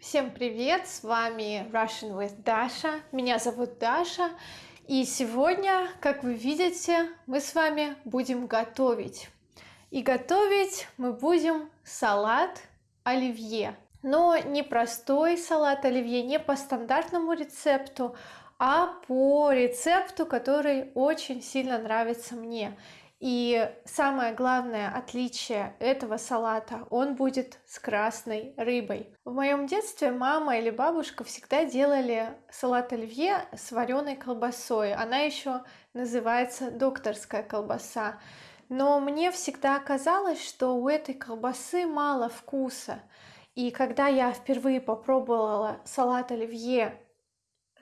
Всем привет! С вами Russian with Dasha. Меня зовут Даша. И сегодня, как вы видите, мы с вами будем готовить. И готовить мы будем салат оливье. Но не простой салат оливье, не по стандартному рецепту, а по рецепту, который очень сильно нравится мне. И самое главное отличие этого салата, он будет с красной рыбой. В моем детстве мама или бабушка всегда делали салат оливье с вареной колбасой. Она еще называется докторская колбаса. Но мне всегда казалось, что у этой колбасы мало вкуса. И когда я впервые попробовала салат оливье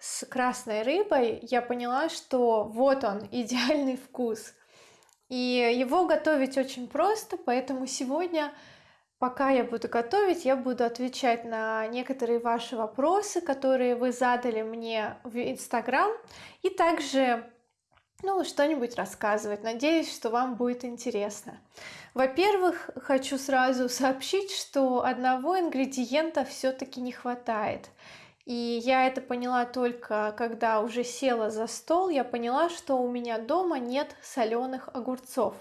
с красной рыбой, я поняла, что вот он, идеальный вкус. И его готовить очень просто, поэтому сегодня, пока я буду готовить, я буду отвечать на некоторые ваши вопросы, которые вы задали мне в Инстаграм, и также ну, что-нибудь рассказывать. Надеюсь, что вам будет интересно. Во-первых, хочу сразу сообщить, что одного ингредиента все-таки не хватает. И я это поняла только, когда уже села за стол, я поняла, что у меня дома нет соленых огурцов.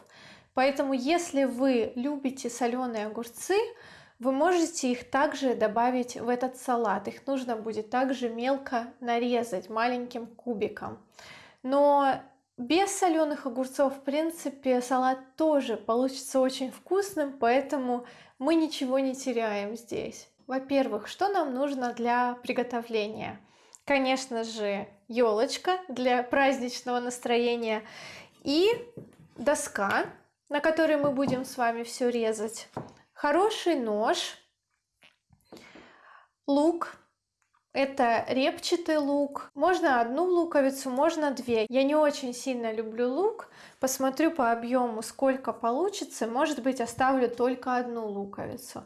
Поэтому, если вы любите соленые огурцы, вы можете их также добавить в этот салат. Их нужно будет также мелко нарезать маленьким кубиком. Но без соленых огурцов, в принципе, салат тоже получится очень вкусным, поэтому мы ничего не теряем здесь. Во-первых, что нам нужно для приготовления? Конечно же, елочка для праздничного настроения и доска, на которой мы будем с вами все резать, хороший нож, лук, это репчатый лук. Можно одну луковицу, можно две. Я не очень сильно люблю лук. Посмотрю по объему, сколько получится. Может быть, оставлю только одну луковицу.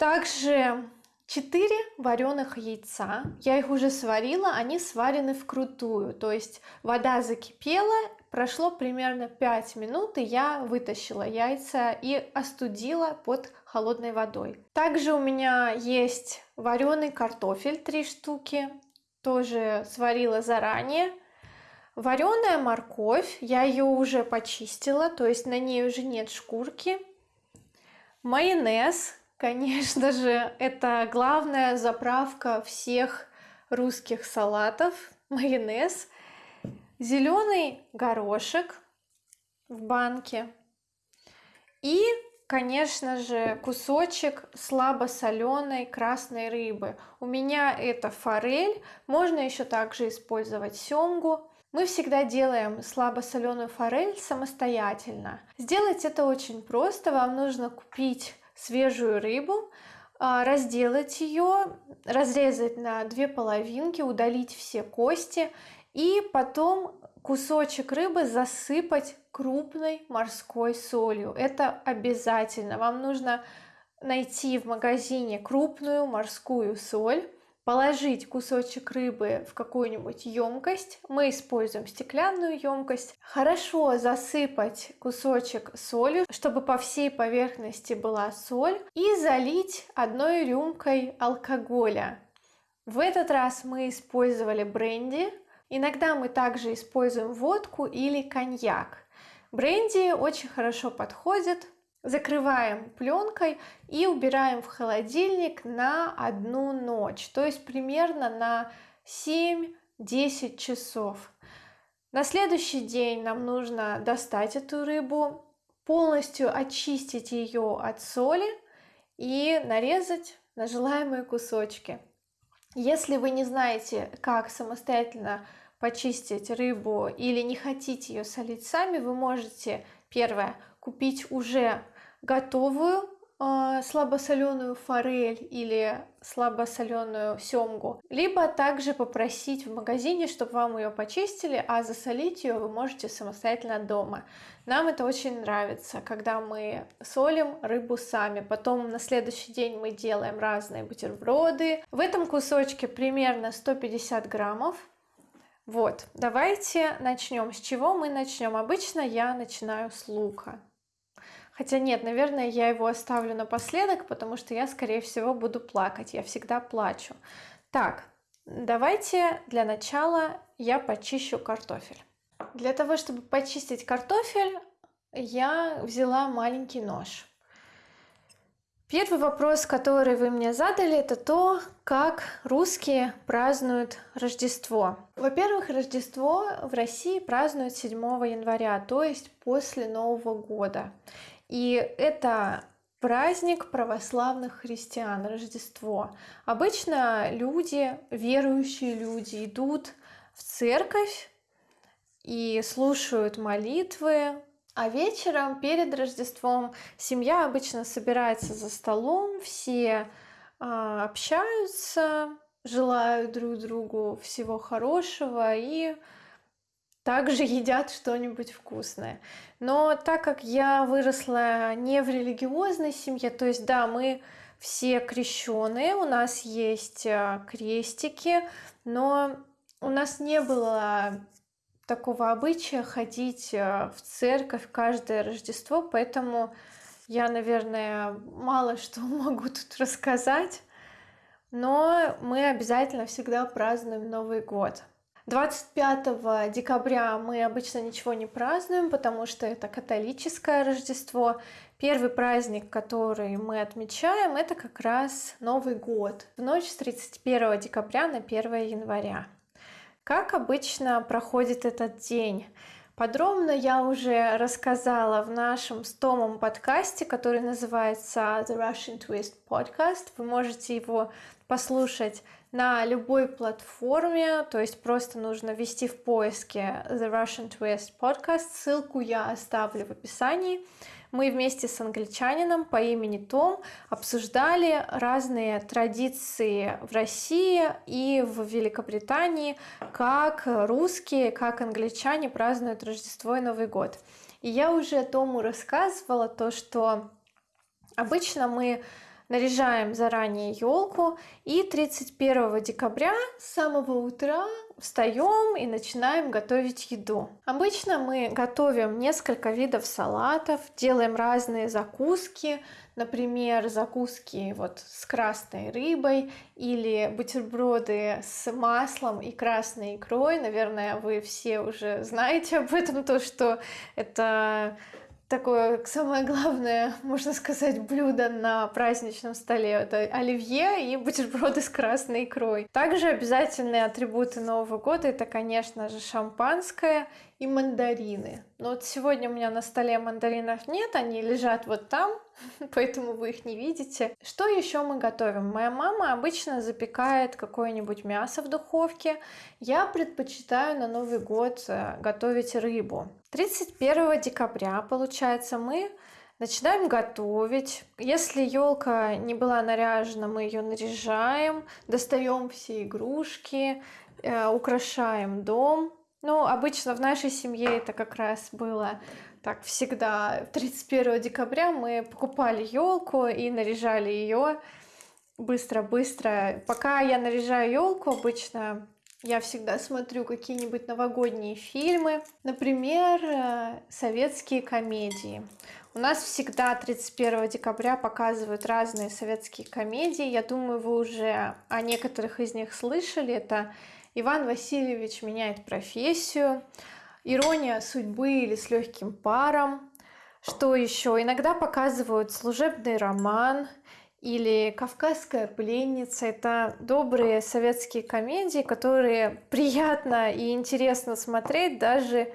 Также 4 вареных яйца. Я их уже сварила, они сварены вкрутую. То есть вода закипела, прошло примерно 5 минут, и я вытащила яйца и остудила под холодной водой. Также у меня есть вареный картофель 3 штуки, тоже сварила заранее. Вареная морковь, я ее уже почистила, то есть на ней уже нет шкурки. Майонез, Конечно же, это главная заправка всех русских салатов, майонез, зеленый горошек в банке и, конечно же, кусочек слабосоленой красной рыбы. У меня это форель, можно еще также использовать семгу. Мы всегда делаем слабосоленую форель самостоятельно. Сделать это очень просто. Вам нужно купить свежую рыбу, а, разделать ее, разрезать на две половинки, удалить все кости и потом кусочек рыбы засыпать крупной морской солью. Это обязательно. Вам нужно найти в магазине крупную морскую соль, положить кусочек рыбы в какую-нибудь емкость. Мы используем стеклянную емкость. Хорошо засыпать кусочек солью, чтобы по всей поверхности была соль. И залить одной рюмкой алкоголя. В этот раз мы использовали бренди. Иногда мы также используем водку или коньяк. Бренди очень хорошо подходит закрываем пленкой и убираем в холодильник на одну ночь, то есть примерно на 7-10 часов. На следующий день нам нужно достать эту рыбу, полностью очистить ее от соли и нарезать на желаемые кусочки. Если вы не знаете, как самостоятельно почистить рыбу или не хотите ее солить сами, вы можете, первое, купить уже готовую э, слабосоленую форель или слабосоленую семгу, либо также попросить в магазине, чтобы вам ее почистили, а засолить ее вы можете самостоятельно дома. Нам это очень нравится, когда мы солим рыбу сами. Потом на следующий день мы делаем разные бутерброды. В этом кусочке примерно 150 граммов. Вот, давайте начнем. С чего мы начнем? Обычно я начинаю с лука. Хотя нет, наверное, я его оставлю напоследок, потому что я, скорее всего, буду плакать. Я всегда плачу. Так, давайте для начала я почищу картофель. Для того, чтобы почистить картофель, я взяла маленький нож. Первый вопрос, который вы мне задали, это то, как русские празднуют Рождество. Во-первых, Рождество в России празднуют 7 января, то есть после Нового года. И это праздник православных христиан, Рождество. Обычно люди, верующие люди, идут в церковь и слушают молитвы, а вечером перед Рождеством семья обычно собирается за столом, все э, общаются, желают друг другу всего хорошего и также едят что-нибудь вкусное. Но так как я выросла не в религиозной семье, то есть да, мы все крещенные, у нас есть а, крестики, но у нас не было такого обычая ходить э, в церковь каждое Рождество, поэтому я, наверное, мало что могу тут рассказать, но мы обязательно всегда празднуем Новый год. 25 декабря мы обычно ничего не празднуем, потому что это католическое Рождество. Первый праздник, который мы отмечаем, это как раз Новый год, в ночь с 31 декабря на 1 января. Как обычно проходит этот день? Подробно я уже рассказала в нашем стомом подкасте, который называется The Russian Twist Podcast. Вы можете его послушать на любой платформе, то есть просто нужно ввести в поиске The Russian Twist Podcast. Ссылку я оставлю в описании мы вместе с англичанином по имени Том обсуждали разные традиции в России и в Великобритании, как русские, как англичане празднуют Рождество и Новый год. И я уже Тому рассказывала то, что обычно мы наряжаем заранее елку и 31 декабря с самого утра встаем и начинаем готовить еду. Обычно мы готовим несколько видов салатов, делаем разные закуски, например, закуски вот с красной рыбой или бутерброды с маслом и красной икрой. Наверное, вы все уже знаете об этом, то, что это такое самое главное, можно сказать, блюдо на праздничном столе. Это оливье и бутерброды с красной икрой. Также обязательные атрибуты Нового года это, конечно же, шампанское и мандарины. Но вот сегодня у меня на столе мандаринов нет, они лежат вот там, поэтому вы их не видите. Что еще мы готовим? Моя мама обычно запекает какое-нибудь мясо в духовке. Я предпочитаю на Новый год э, готовить рыбу. 31 декабря, получается, мы начинаем готовить. Если елка не была наряжена, мы ее наряжаем, достаем все игрушки, э, украшаем дом. Ну, обычно в нашей семье это как раз было так всегда. 31 декабря мы покупали елку и наряжали ее быстро-быстро. Пока я наряжаю елку, обычно я всегда смотрю какие-нибудь новогодние фильмы, например, э, советские комедии. У нас всегда 31 декабря показывают разные советские комедии. Я думаю, вы уже о некоторых из них слышали. Это Иван Васильевич меняет профессию, ирония судьбы или с легким паром. Что еще? Иногда показывают служебный роман или Кавказская пленница. Это добрые советские комедии, которые приятно и интересно смотреть даже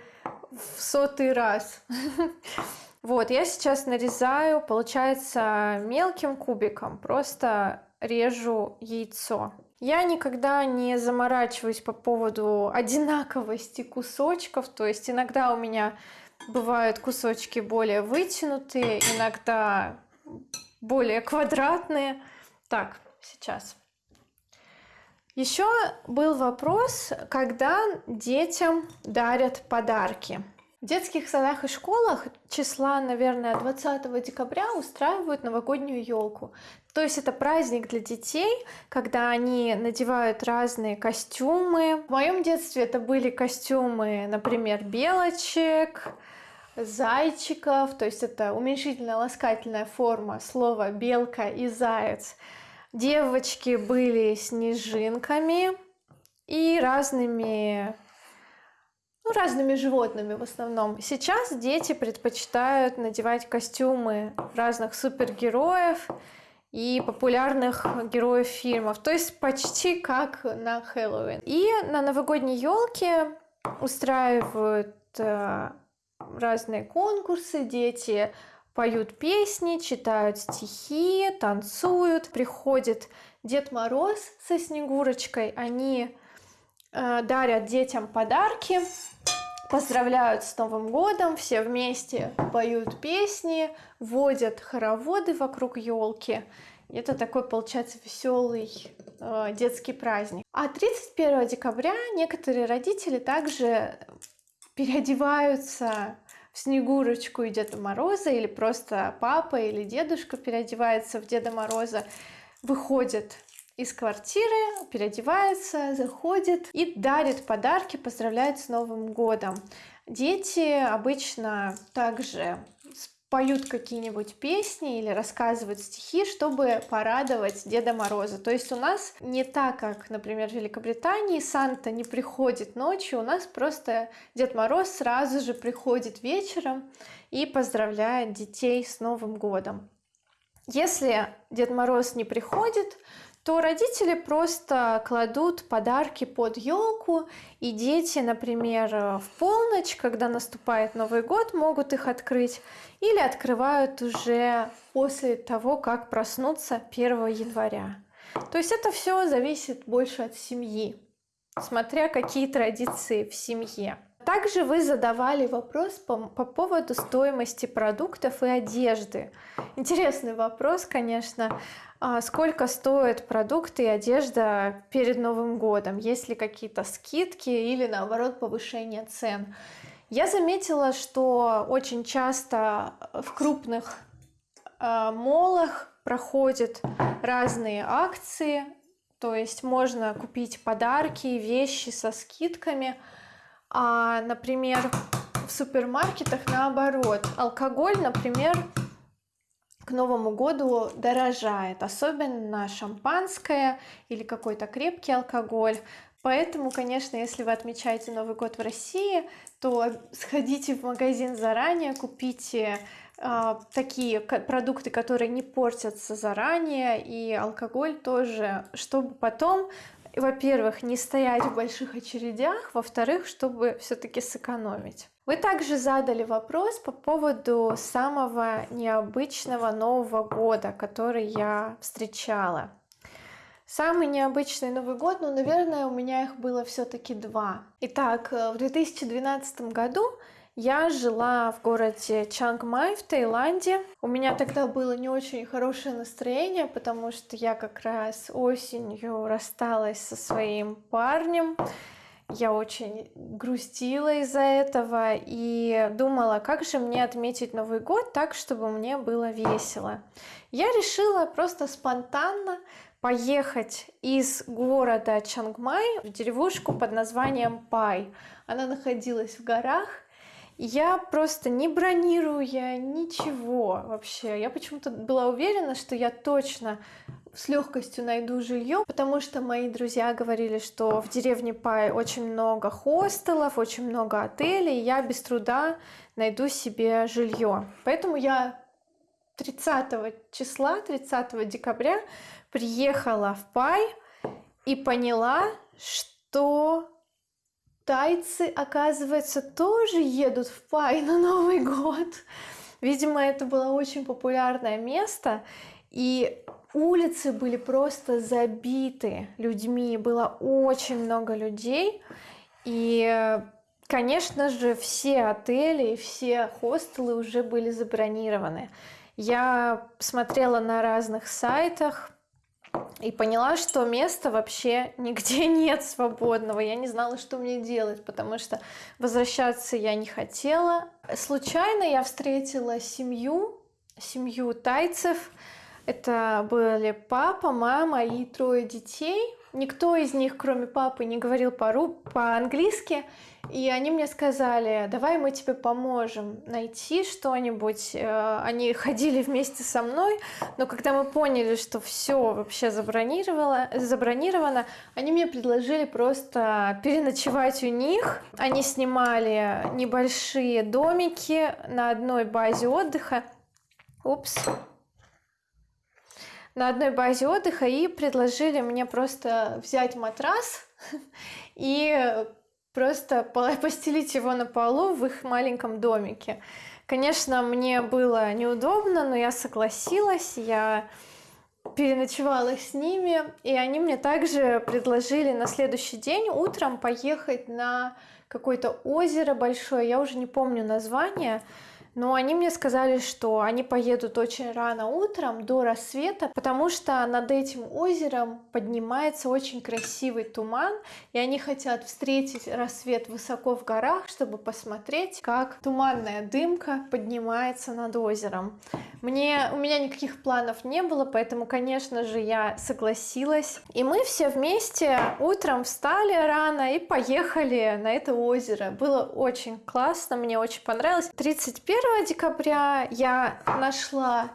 в сотый раз. Вот, я сейчас нарезаю, получается, мелким кубиком, просто режу яйцо. Я никогда не заморачиваюсь по поводу одинаковости кусочков, то есть иногда у меня бывают кусочки более вытянутые, иногда более квадратные. Так, сейчас. Еще был вопрос, когда детям дарят подарки. В детских садах и школах числа, наверное, 20 декабря устраивают новогоднюю елку. То есть это праздник для детей, когда они надевают разные костюмы. В моем детстве это были костюмы, например, белочек, зайчиков, то есть это уменьшительная ласкательная форма слова белка и заяц. Девочки были снежинками и разными ну, разными животными в основном. Сейчас дети предпочитают надевать костюмы разных супергероев и популярных героев фильмов, то есть почти как на Хэллоуин. И на новогодней елке устраивают э, разные конкурсы, дети поют песни, читают стихи, танцуют. Приходит Дед Мороз со Снегурочкой, они дарят детям подарки, поздравляют с Новым годом, все вместе поют песни, водят хороводы вокруг елки. Это такой, получается, веселый э, детский праздник. А 31 декабря некоторые родители также переодеваются в Снегурочку и Деда Мороза, или просто папа или дедушка переодевается в Деда Мороза, выходит из квартиры, переодевается, заходит и дарит подарки, поздравляет с Новым годом. Дети обычно также поют какие-нибудь песни или рассказывают стихи, чтобы порадовать Деда Мороза. То есть у нас не так, как, например, в Великобритании, Санта не приходит ночью, у нас просто Дед Мороз сразу же приходит вечером и поздравляет детей с Новым годом. Если Дед Мороз не приходит, то родители просто кладут подарки под елку, и дети, например, в полночь, когда наступает Новый год, могут их открыть, или открывают уже после того, как проснуться 1 января. То есть это все зависит больше от семьи, смотря какие традиции в семье. Также вы задавали вопрос по, по поводу стоимости продуктов и одежды. Интересный вопрос, конечно. А сколько стоят продукты и одежда перед Новым годом? Есть ли какие-то скидки или наоборот повышение цен? Я заметила, что очень часто в крупных э, молах проходят разные акции, то есть можно купить подарки, вещи со скидками – а, например, в супермаркетах наоборот. Алкоголь, например, к Новому году дорожает, особенно шампанское или какой-то крепкий алкоголь. Поэтому, конечно, если вы отмечаете Новый год в России, то сходите в магазин заранее, купите э, такие продукты, которые не портятся заранее, и алкоголь тоже, чтобы потом во-первых, не стоять в больших очередях, во-вторых, чтобы все-таки сэкономить. Вы также задали вопрос по поводу самого необычного Нового года, который я встречала. Самый необычный Новый год, ну, наверное, у меня их было все-таки два. Итак, э, в 2012 году я жила в городе Чангмай в Таиланде. У меня тогда было не очень хорошее настроение, потому что я как раз осенью рассталась со своим парнем. Я очень грустила из-за этого и думала, как же мне отметить Новый год так, чтобы мне было весело. Я решила просто спонтанно поехать из города Чангмай в деревушку под названием Пай. Она находилась в горах, я просто не бронируя ничего вообще. Я почему-то была уверена, что я точно с легкостью найду жилье, потому что мои друзья говорили, что в деревне Пай очень много хостелов, очень много отелей, и я без труда найду себе жилье. Поэтому я 30 числа, 30 декабря приехала в Пай и поняла, что тайцы, оказывается, тоже едут в Пай на Новый год. Видимо, это было очень популярное место, и улицы были просто забиты людьми, было очень много людей, и, конечно же, все отели и все хостелы уже были забронированы. Я смотрела на разных сайтах, и поняла, что места вообще нигде нет свободного. Я не знала, что мне делать, потому что возвращаться я не хотела. Случайно я встретила семью, семью тайцев. Это были папа, мама и трое детей. Никто из них, кроме папы, не говорил по-английски. И они мне сказали, давай мы тебе поможем найти что-нибудь. Э, они ходили вместе со мной, но когда мы поняли, что все вообще забронировано, забронировано, они мне предложили просто переночевать у них. Они снимали небольшие домики на одной базе отдыха. Упс, на одной базе отдыха и предложили мне просто взять матрас и просто постелить его на полу в их маленьком домике. Конечно, мне было неудобно, но я согласилась, я переночевала с ними, и они мне также предложили на следующий день утром поехать на какое-то озеро большое, я уже не помню название, но они мне сказали, что они поедут очень рано утром, до рассвета, потому что над этим озером поднимается очень красивый туман, и они хотят встретить рассвет высоко в горах, чтобы посмотреть, как туманная дымка поднимается над озером. Мне, у меня никаких планов не было, поэтому, конечно же, я согласилась. И мы все вместе утром встали рано и поехали на это озеро. Было очень классно, мне очень понравилось. 31 декабря я нашла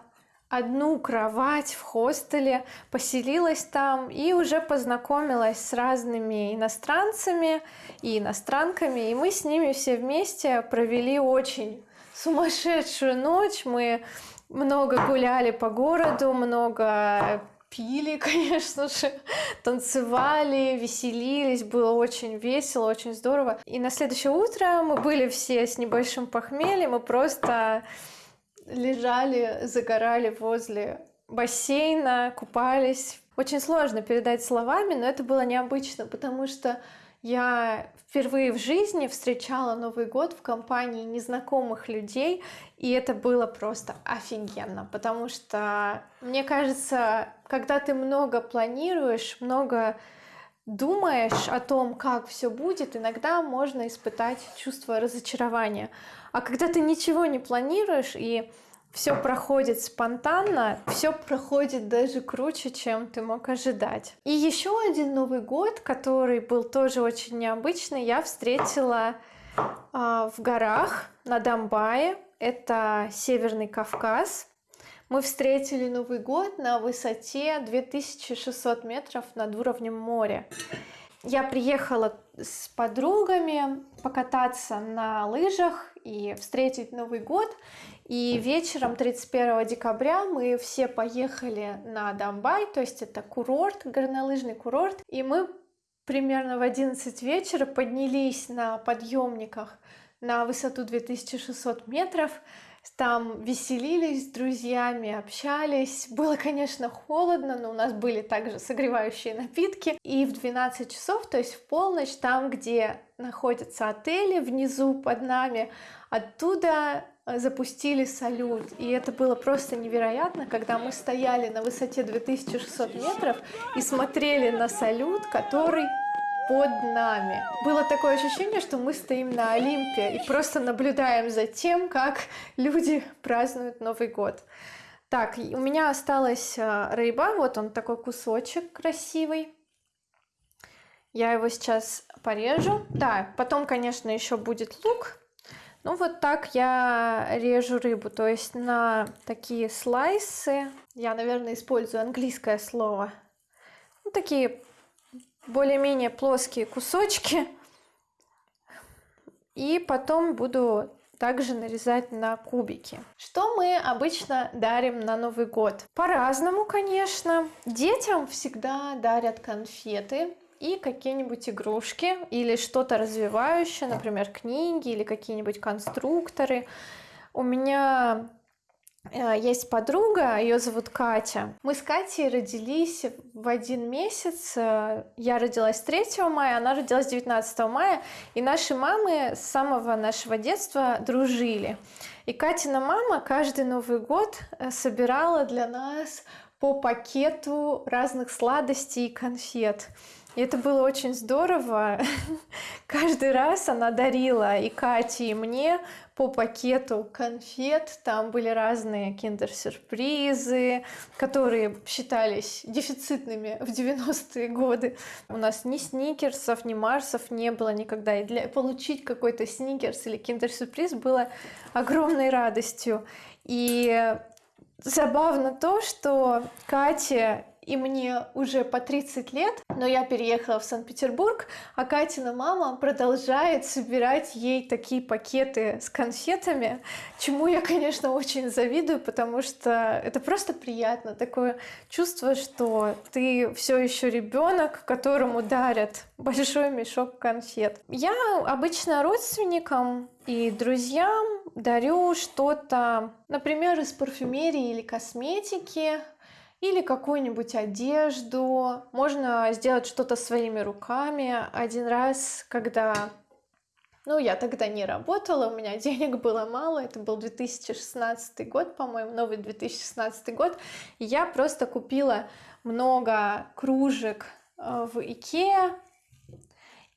одну кровать в хостеле, поселилась там и уже познакомилась с разными иностранцами и иностранками, и мы с ними все вместе провели очень сумасшедшую ночь. Мы много гуляли по городу, много пили, конечно же, танцевали, веселились, было очень весело, очень здорово. И на следующее утро мы были все с небольшим похмельем, мы просто лежали, загорали возле бассейна, купались. Очень сложно передать словами, но это было необычно, потому что я впервые в жизни встречала Новый год в компании незнакомых людей, и это было просто офигенно, потому что, мне кажется, когда ты много планируешь, много думаешь о том, как все будет, иногда можно испытать чувство разочарования. А когда ты ничего не планируешь и все проходит спонтанно, все проходит даже круче, чем ты мог ожидать. И еще один Новый год, который был тоже очень необычный, я встретила э, в горах на Донбайе. Это Северный Кавказ. Мы встретили Новый год на высоте 2600 метров над уровнем моря. Я приехала с подругами покататься на лыжах и встретить Новый год. И вечером 31 декабря мы все поехали на Дамбай, то есть это курорт, горнолыжный курорт. И мы примерно в 11 вечера поднялись на подъемниках на высоту 2600 метров. Там веселились с друзьями, общались. Было, конечно, холодно, но у нас были также согревающие напитки. И в 12 часов, то есть в полночь, там, где находятся отели, внизу под нами, оттуда Э, запустили салют. И это было просто невероятно, когда мы стояли на высоте 2600 метров и смотрели на салют, который под нами. Было такое ощущение, что мы стоим на Олимпе и просто наблюдаем за тем, как люди празднуют Новый год. Так, у меня осталась э, рыба, вот он такой кусочек красивый. Я его сейчас порежу. Да, потом, конечно, еще будет лук, ну вот так я режу рыбу, то есть на такие слайсы. Я, наверное, использую английское слово. Ну, такие более-менее плоские кусочки. И потом буду также нарезать на кубики. Что мы обычно дарим на Новый год? По-разному, конечно. Детям всегда дарят конфеты и какие-нибудь игрушки или что-то развивающее, например, книги или какие-нибудь конструкторы. У меня есть подруга, ее зовут Катя. Мы с Катей родились в один месяц. Э, я родилась 3 мая, она родилась 19 мая. И наши мамы с самого нашего детства дружили. И Катина мама каждый Новый год э, собирала для нас по пакету разных сладостей и конфет. И это было очень здорово. Каждый раз она дарила и Кате, и мне по пакету конфет. Там были разные киндер-сюрпризы, которые считались дефицитными в 90-е годы. У нас ни сникерсов, ни марсов не было никогда. И для получить какой-то сникерс или киндер-сюрприз было огромной радостью. И забавно то, что Катя и мне уже по 30 лет, но я переехала в Санкт-Петербург, а Катина мама продолжает собирать ей такие пакеты с конфетами, чему я, конечно, очень завидую, потому что это просто приятно, такое чувство, что ты все еще ребенок, которому дарят большой мешок конфет. Я обычно родственникам и друзьям дарю что-то, например, из парфюмерии или косметики, или какую-нибудь одежду. Можно сделать что-то своими руками. Один раз, когда ну, я тогда не работала, у меня денег было мало, это был 2016 год, по-моему, новый 2016 год, я просто купила много кружек э, в Икеа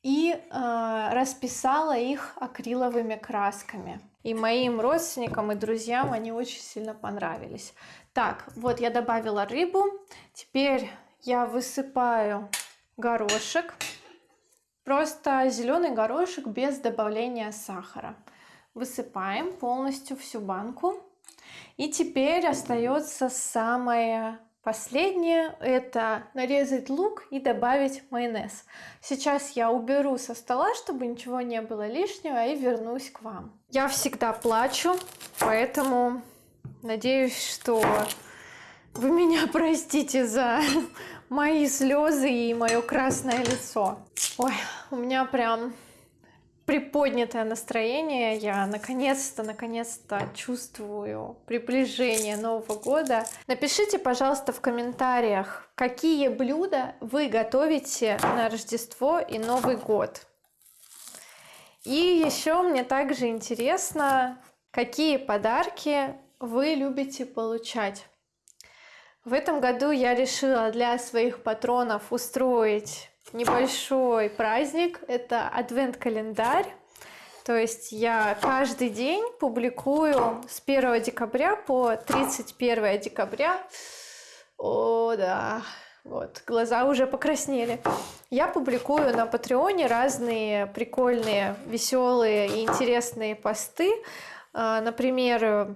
и э, расписала их акриловыми красками. И моим родственникам и друзьям они очень сильно понравились. Так, вот я добавила рыбу. Теперь я высыпаю горошек. Просто зеленый горошек без добавления сахара. Высыпаем полностью всю банку. И теперь остается самое последнее. Это нарезать лук и добавить майонез. Сейчас я уберу со стола, чтобы ничего не было лишнего и вернусь к вам. Я всегда плачу, поэтому Надеюсь, что вы меня простите за мои слезы и мое красное лицо. Ой, у меня прям приподнятое настроение. Я наконец-то, наконец-то чувствую приближение Нового года. Напишите, пожалуйста, в комментариях, какие блюда вы готовите на Рождество и Новый год. И еще мне также интересно, какие подарки вы любите получать. В этом году я решила для своих патронов устроить небольшой праздник. Это адвент-календарь. То есть я каждый день публикую с 1 декабря по 31 декабря. О, да, вот, глаза уже покраснели. Я публикую на Патреоне разные прикольные, веселые и интересные посты. А, например,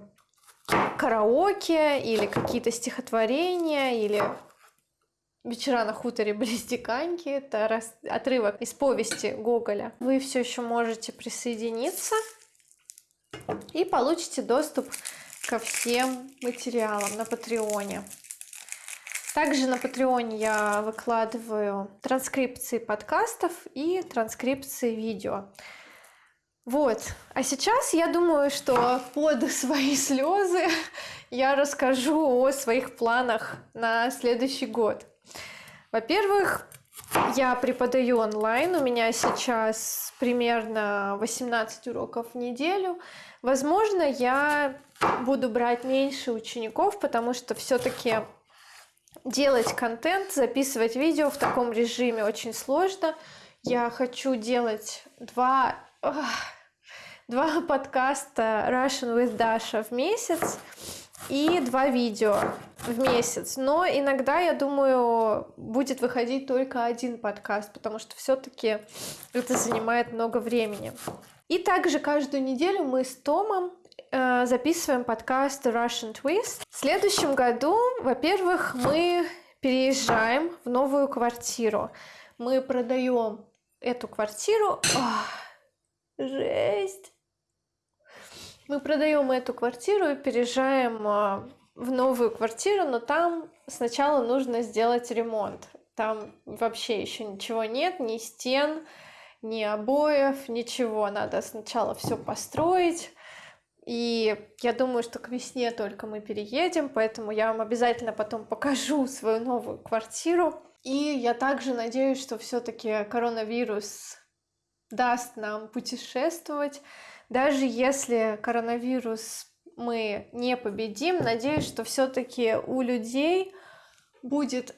караоке или какие-то стихотворения или «Вечера на хуторе близ Диканьки» — это раз... отрывок из повести Гоголя. Вы все еще можете присоединиться и получите доступ ко всем материалам на Патреоне. Также на Патреоне я выкладываю транскрипции подкастов и транскрипции видео. Вот. А сейчас я думаю, что под свои слезы я расскажу о своих планах на следующий год. Во-первых, я преподаю онлайн. У меня сейчас примерно 18 уроков в неделю. Возможно, я буду брать меньше учеников, потому что все-таки делать контент, записывать видео в таком режиме очень сложно. Я хочу делать два два подкаста Russian with Dasha в месяц и два видео в месяц. Но иногда, я думаю, будет выходить только один подкаст, потому что все-таки это занимает много времени. И также каждую неделю мы с Томом э, записываем подкаст Russian Twist. В следующем году, во-первых, мы переезжаем в новую квартиру. Мы продаем эту квартиру. Ох, жесть! Мы продаем эту квартиру и переезжаем а, в новую квартиру, но там сначала нужно сделать ремонт. Там вообще еще ничего нет, ни стен, ни обоев, ничего. Надо сначала все построить. И я думаю, что к весне только мы переедем, поэтому я вам обязательно потом покажу свою новую квартиру. И я также надеюсь, что все-таки коронавирус даст нам путешествовать. Даже если коронавирус мы не победим, надеюсь, что все-таки у людей будет...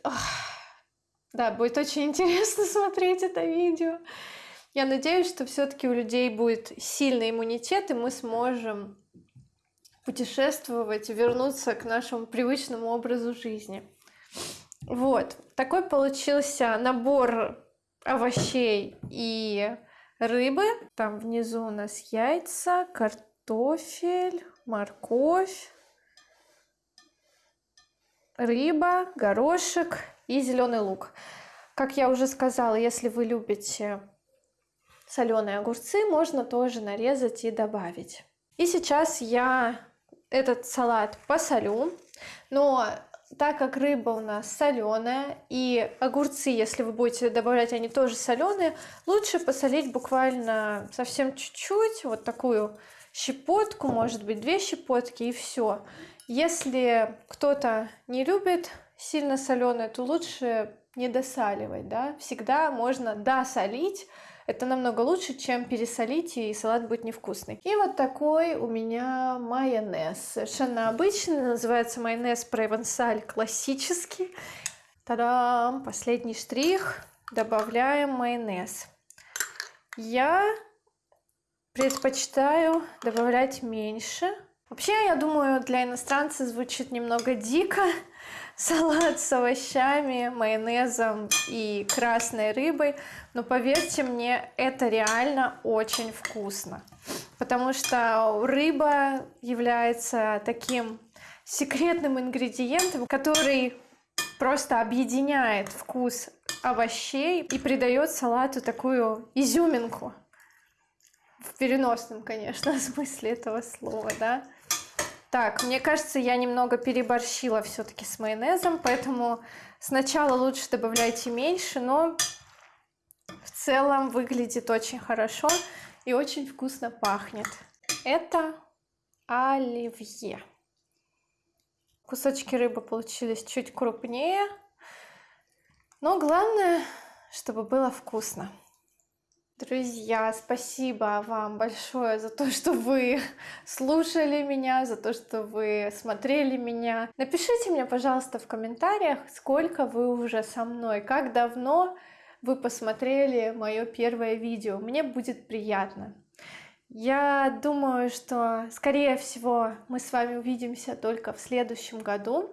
Да, будет очень интересно смотреть это видео. Я надеюсь, что все-таки у людей будет сильный иммунитет, и мы сможем путешествовать, вернуться к нашему привычному образу жизни. Вот, такой получился набор овощей и рыбы. Там внизу у нас яйца, картофель, морковь, рыба, горошек и зеленый лук. Как я уже сказала, если вы любите соленые огурцы, можно тоже нарезать и добавить. И сейчас я этот салат посолю, но так как рыба у нас соленая и огурцы, если вы будете добавлять, они тоже соленые, лучше посолить буквально совсем чуть-чуть, вот такую щепотку, может быть две щепотки и все. Если кто-то не любит сильно соленое, то лучше не досаливать, да, всегда можно досолить, это намного лучше, чем пересолить, и салат будет невкусный. И вот такой у меня майонез. Совершенно обычный, называется майонез провансаль классический. Та-дам! Последний штрих. Добавляем майонез. Я предпочитаю добавлять меньше. Вообще, я думаю, для иностранца звучит немного дико, салат с овощами, майонезом и красной рыбой. Но поверьте мне, это реально очень вкусно. Потому что рыба является таким секретным ингредиентом, который просто объединяет вкус овощей и придает салату такую изюминку. В переносном, конечно, смысле этого слова, да. Так, мне кажется, я немного переборщила все-таки с майонезом, поэтому сначала лучше добавляйте меньше, но в целом выглядит очень хорошо и очень вкусно пахнет. Это оливье. Кусочки рыбы получились чуть крупнее, но главное, чтобы было вкусно. Друзья, спасибо вам большое за то, что вы слушали меня, за то, что вы смотрели меня. Напишите мне, пожалуйста, в комментариях, сколько вы уже со мной, как давно вы посмотрели мое первое видео. Мне будет приятно. Я думаю, что, скорее всего, мы с вами увидимся только в следующем году,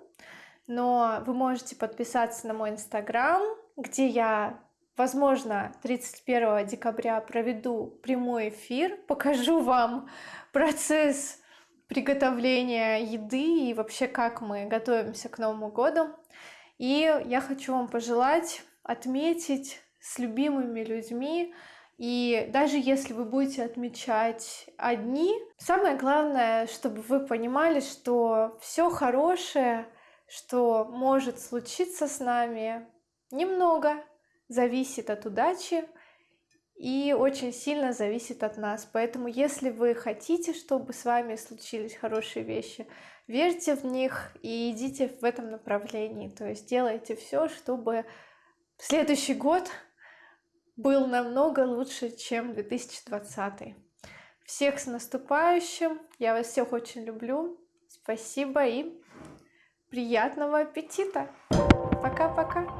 но вы можете подписаться на мой инстаграм, где я Возможно, 31 декабря проведу прямой эфир, покажу вам процесс приготовления еды и вообще как мы готовимся к Новому году. И я хочу вам пожелать отметить с любимыми людьми, и даже если вы будете отмечать одни, самое главное, чтобы вы понимали, что все хорошее, что может случиться с нами, немного, зависит от удачи и очень сильно зависит от нас. Поэтому, если вы хотите, чтобы с вами случились хорошие вещи, верьте в них и идите в этом направлении. То есть делайте все, чтобы следующий год был намного лучше, чем 2020. Всех с наступающим! Я вас всех очень люблю. Спасибо и приятного аппетита! Пока-пока!